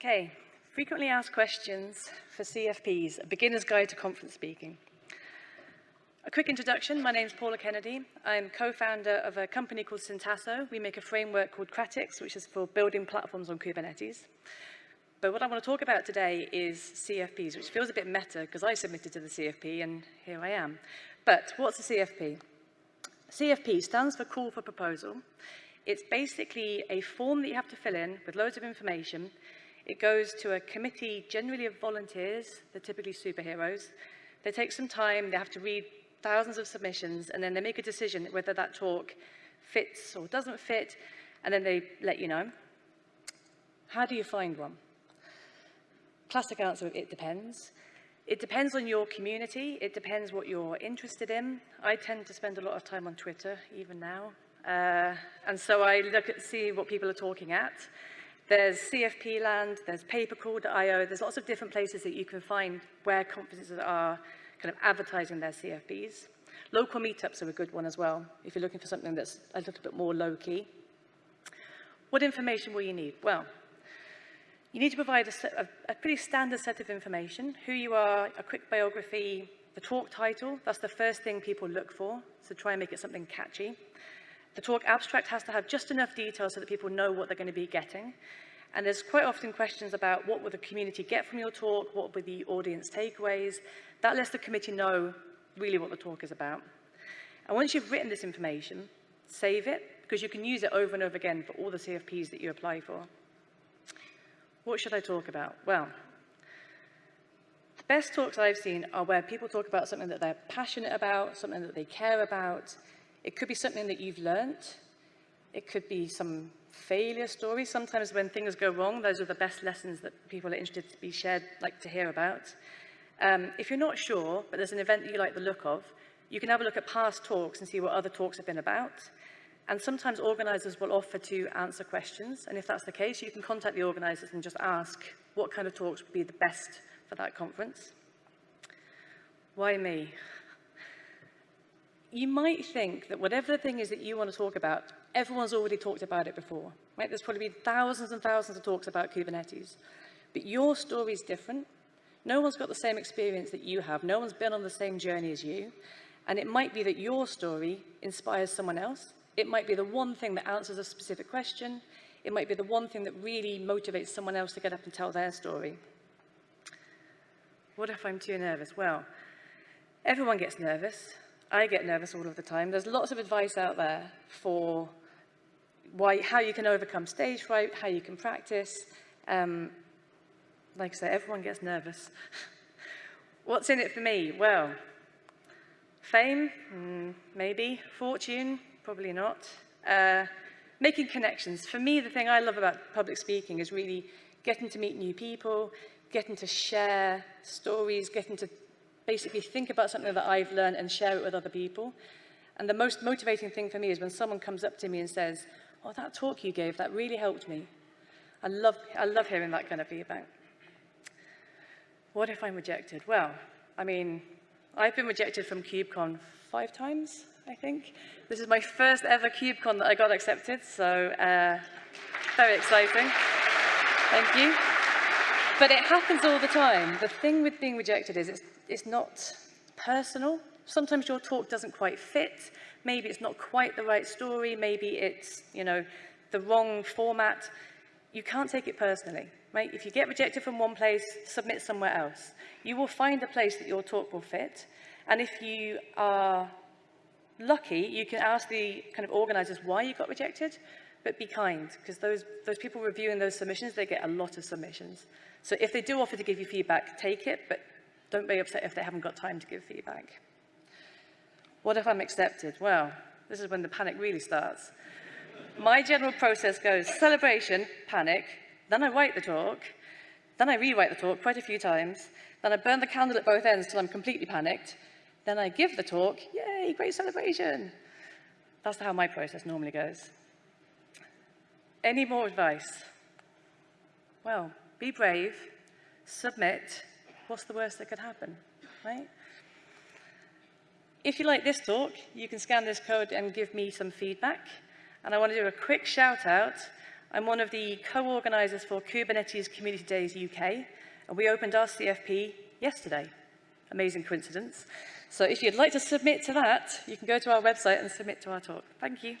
Okay, frequently asked questions for CFPs, a beginner's guide to conference speaking. A quick introduction, my name is Paula Kennedy. I'm co-founder of a company called Syntasso. We make a framework called Kratix, which is for building platforms on Kubernetes. But what I want to talk about today is CFPs, which feels a bit meta because I submitted to the CFP and here I am. But what's a CFP? CFP stands for Call for Proposal. It's basically a form that you have to fill in with loads of information. It goes to a committee, generally of volunteers, they're typically superheroes. They take some time, they have to read thousands of submissions, and then they make a decision whether that talk fits or doesn't fit, and then they let you know. How do you find one? Classic answer, it depends. It depends on your community. It depends what you're interested in. I tend to spend a lot of time on Twitter, even now. Uh, and so I look at see what people are talking at. There's CFP land, there's papercall.io, there's lots of different places that you can find where conferences are kind of advertising their CFPs. Local meetups are a good one as well, if you're looking for something that's a little bit more low-key. What information will you need? Well, you need to provide a, a, a pretty standard set of information, who you are, a quick biography, the talk title, that's the first thing people look for, so try and make it something catchy. The talk abstract has to have just enough detail so that people know what they're going to be getting. And there's quite often questions about what will the community get from your talk, what will the audience takeaways. That lets the committee know really what the talk is about. And once you've written this information, save it, because you can use it over and over again for all the CFPs that you apply for. What should I talk about? Well, the best talks I've seen are where people talk about something that they're passionate about, something that they care about. It could be something that you've learnt. It could be some failure stories. Sometimes when things go wrong, those are the best lessons that people are interested to be shared, like to hear about. Um, if you're not sure, but there's an event that you like the look of, you can have a look at past talks and see what other talks have been about. And sometimes organisers will offer to answer questions. And if that's the case, you can contact the organisers and just ask what kind of talks would be the best for that conference. Why me? You might think that whatever the thing is that you want to talk about, everyone's already talked about it before. Right? There's probably been thousands and thousands of talks about Kubernetes. But your story is different. No one's got the same experience that you have. No one's been on the same journey as you. And it might be that your story inspires someone else. It might be the one thing that answers a specific question. It might be the one thing that really motivates someone else to get up and tell their story. What if I'm too nervous? Well, everyone gets nervous. I get nervous all of the time. There's lots of advice out there for why, how you can overcome stage fright, how you can practice. Um, like I say, everyone gets nervous. What's in it for me? Well, fame, mm, maybe. Fortune, probably not. Uh, making connections. For me, the thing I love about public speaking is really getting to meet new people, getting to share stories, getting to basically think about something that I've learned and share it with other people. And the most motivating thing for me is when someone comes up to me and says, oh, that talk you gave, that really helped me. I love, I love hearing that kind of feedback. What if I'm rejected? Well, I mean, I've been rejected from KubeCon five times, I think. This is my first ever KubeCon that I got accepted, so uh, very exciting. Thank you. But it happens all the time. The thing with being rejected is it's, it's not personal. Sometimes your talk doesn't quite fit. Maybe it's not quite the right story. Maybe it's, you know, the wrong format. You can't take it personally. Right? If you get rejected from one place, submit somewhere else. You will find a place that your talk will fit. And if you are lucky, you can ask the kind of organizers why you got rejected, but be kind, because those, those people reviewing those submissions, they get a lot of submissions. So if they do offer to give you feedback, take it, but don't be upset if they haven't got time to give feedback. What if I'm accepted? Well, this is when the panic really starts. My general process goes celebration, panic, then I write the talk, then I rewrite the talk quite a few times, then I burn the candle at both ends till I'm completely panicked, then I give the talk, yay, great celebration. That's how my process normally goes. Any more advice? Well, be brave, submit, what's the worst that could happen, right? If you like this talk, you can scan this code and give me some feedback. And I want to do a quick shout out I'm one of the co-organisers for Kubernetes Community Days UK, and we opened our CFP yesterday. Amazing coincidence. So if you'd like to submit to that, you can go to our website and submit to our talk. Thank you.